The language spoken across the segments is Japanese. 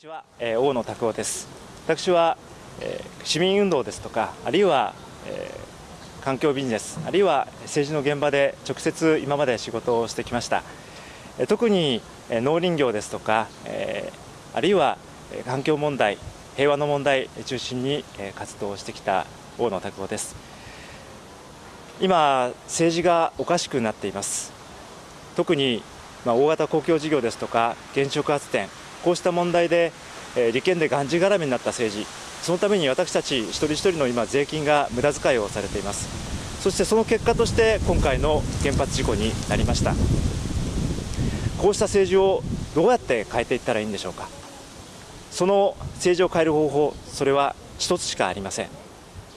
ちは、えー、大野拓夫です。私は、えー、市民運動ですとかあるいは、えー、環境ビジネスあるいは政治の現場で直接今まで仕事をしてきました、えー、特に、えー、農林業ですとか、えー、あるいは、えー、環境問題平和の問題中心に、えー、活動してきた大野拓夫です。今政治がおかしくなっています。特に、まあ、大型公共事業ですとか原子力発電こうした問題で、えー、利権でがんじがらめになった政治そのために私たち一人一人の今税金が無駄遣いをされています。そしてその結果として今回の原発事故になりました。こうした政治をどうやって変えていったらいいんでしょうか。その政治を変える方法それは一つしかありません。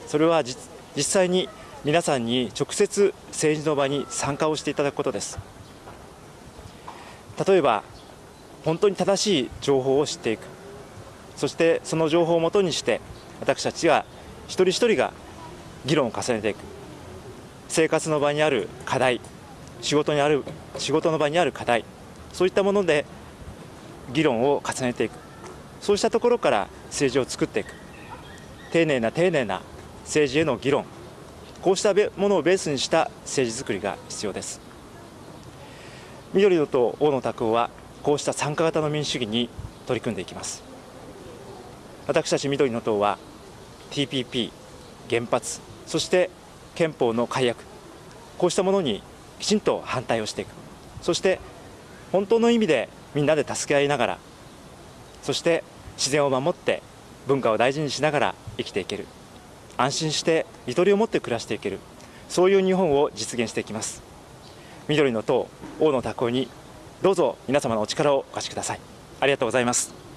それは実際に皆さんに直接政治の場に参加をしていただくことです。例えば本当に正しい情報を知っていく。そしてその情報をもとにして私たちが一人一人が議論を重ねていく。生活の場にある課題仕事にある仕事の場にある課題そういったもので議論を重ねていく。そうしたところから政治を作っていく。丁寧な丁寧な政治への議論。こうしたものをベースにした政治作りが必要です。緑の党大野拓夫はこうした参加型の民主主義に取り組んでいきます。私たち緑の党は TPP 原発そして憲法の改悪こうしたものにきちんと反対をしていく。そして本当の意味でみんなで助け合いながらそして自然を守って文化を大事にしながら生きていける。安心してゆとりを持って暮らしていける。そういう日本を実現していきます。緑の党大野拓夫にどうぞ皆様のお力をお貸しください。ありがとうございます。